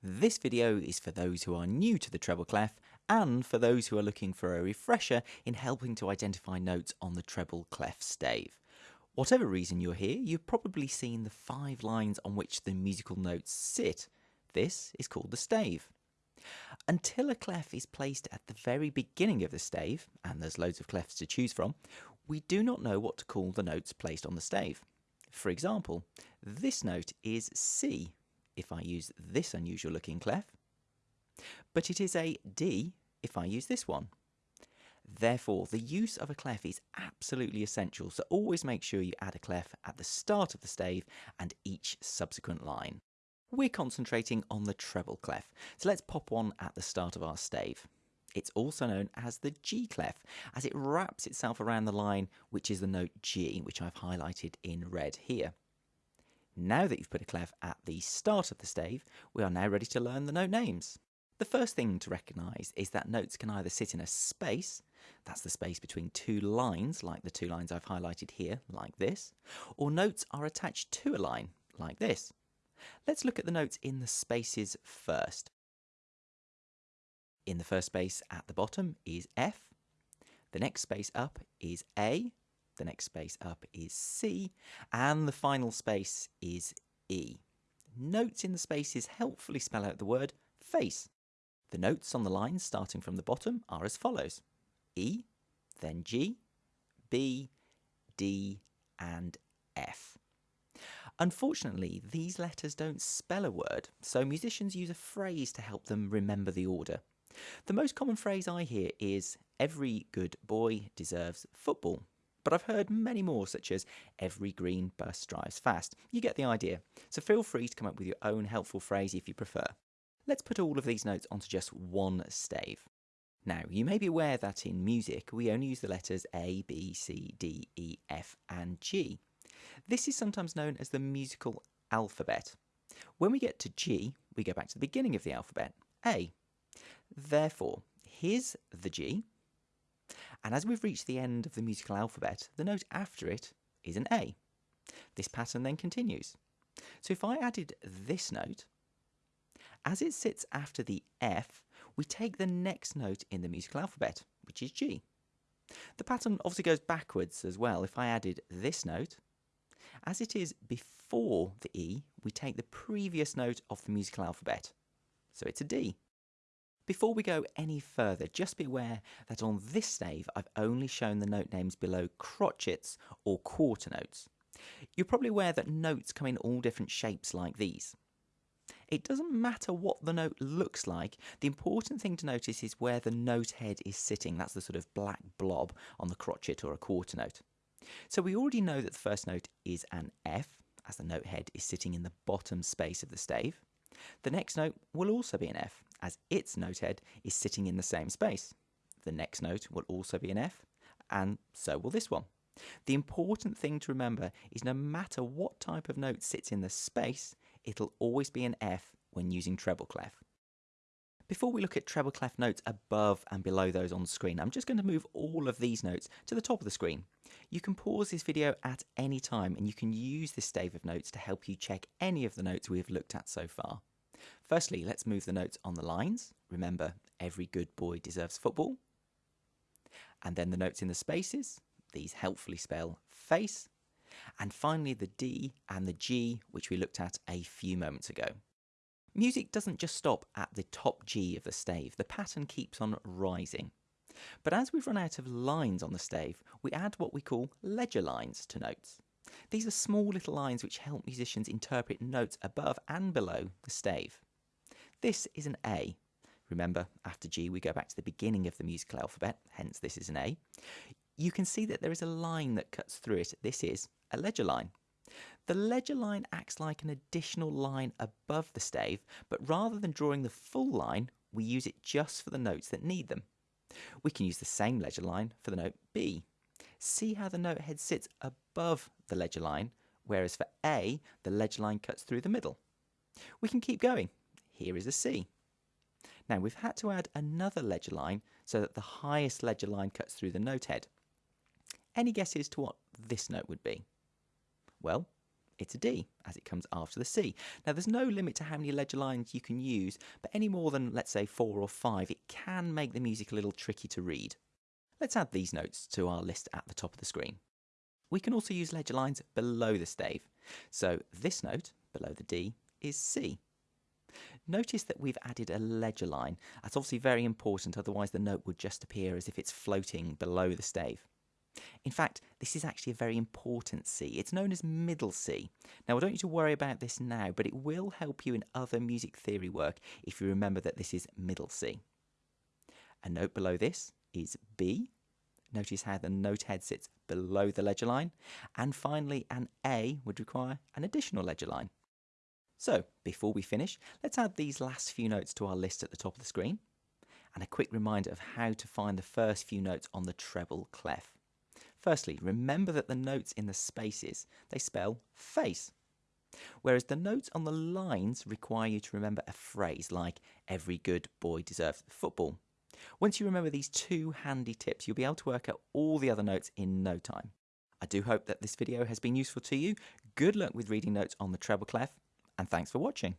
This video is for those who are new to the treble clef and for those who are looking for a refresher in helping to identify notes on the treble clef stave. Whatever reason you're here, you've probably seen the five lines on which the musical notes sit. This is called the stave. Until a clef is placed at the very beginning of the stave, and there's loads of clefs to choose from, we do not know what to call the notes placed on the stave. For example, this note is C if I use this unusual looking clef, but it is a D if I use this one. Therefore, the use of a clef is absolutely essential, so always make sure you add a clef at the start of the stave and each subsequent line. We're concentrating on the treble clef, so let's pop one at the start of our stave. It's also known as the G clef, as it wraps itself around the line, which is the note G, which I've highlighted in red here. Now that you've put a clef at the start of the stave, we are now ready to learn the note names. The first thing to recognise is that notes can either sit in a space, that's the space between two lines, like the two lines I've highlighted here, like this, or notes are attached to a line, like this. Let's look at the notes in the spaces first. In the first space at the bottom is F, the next space up is A, the next space up is C, and the final space is E. Notes in the spaces helpfully spell out the word face. The notes on the lines starting from the bottom are as follows E, then G, B, D, and F. Unfortunately, these letters don't spell a word, so musicians use a phrase to help them remember the order. The most common phrase I hear is, Every good boy deserves football but I've heard many more, such as every green bus drives fast. You get the idea, so feel free to come up with your own helpful phrase if you prefer. Let's put all of these notes onto just one stave. Now, you may be aware that in music we only use the letters A, B, C, D, E, F, and G. This is sometimes known as the musical alphabet. When we get to G, we go back to the beginning of the alphabet, A. Therefore, here's the G, and as we've reached the end of the musical alphabet, the note after it is an A. This pattern then continues. So if I added this note, as it sits after the F, we take the next note in the musical alphabet, which is G. The pattern obviously goes backwards as well. If I added this note, as it is before the E, we take the previous note of the musical alphabet. So it's a D. Before we go any further, just be aware that on this stave I've only shown the note names below crotchets or quarter notes. You're probably aware that notes come in all different shapes like these. It doesn't matter what the note looks like, the important thing to notice is where the note head is sitting. That's the sort of black blob on the crotchet or a quarter note. So we already know that the first note is an F, as the note head is sitting in the bottom space of the stave. The next note will also be an F, as its note head is sitting in the same space. The next note will also be an F, and so will this one. The important thing to remember is no matter what type of note sits in the space, it'll always be an F when using treble clef. Before we look at treble clef notes above and below those on screen, I'm just going to move all of these notes to the top of the screen. You can pause this video at any time and you can use this stave of notes to help you check any of the notes we have looked at so far. Firstly, let's move the notes on the lines. Remember, every good boy deserves football. And then the notes in the spaces. These helpfully spell face. And finally, the D and the G, which we looked at a few moments ago. Music doesn't just stop at the top G of the stave, the pattern keeps on rising. But as we've run out of lines on the stave, we add what we call ledger lines to notes. These are small little lines which help musicians interpret notes above and below the stave. This is an A. Remember, after G we go back to the beginning of the musical alphabet, hence this is an A. You can see that there is a line that cuts through it. This is a ledger line. The ledger line acts like an additional line above the stave, but rather than drawing the full line, we use it just for the notes that need them. We can use the same ledger line for the note B see how the note head sits above the ledger line, whereas for A, the ledger line cuts through the middle. We can keep going. Here is a C. Now we've had to add another ledger line so that the highest ledger line cuts through the note head. Any guesses to what this note would be? Well, it's a D, as it comes after the C. Now, there's no limit to how many ledger lines you can use, but any more than, let's say, four or five, it can make the music a little tricky to read. Let's add these notes to our list at the top of the screen. We can also use ledger lines below the stave. So this note, below the D, is C. Notice that we've added a ledger line. That's obviously very important, otherwise the note would just appear as if it's floating below the stave. In fact, this is actually a very important C. It's known as middle C. Now, I don't need to worry about this now, but it will help you in other music theory work if you remember that this is middle C. A note below this is B. Notice how the note head sits below the ledger line. And finally, an A would require an additional ledger line. So, before we finish, let's add these last few notes to our list at the top of the screen. And a quick reminder of how to find the first few notes on the treble clef. Firstly, remember that the notes in the spaces, they spell face. Whereas the notes on the lines require you to remember a phrase like, every good boy deserves football. Once you remember these two handy tips, you'll be able to work out all the other notes in no time. I do hope that this video has been useful to you. Good luck with reading notes on the treble clef, and thanks for watching.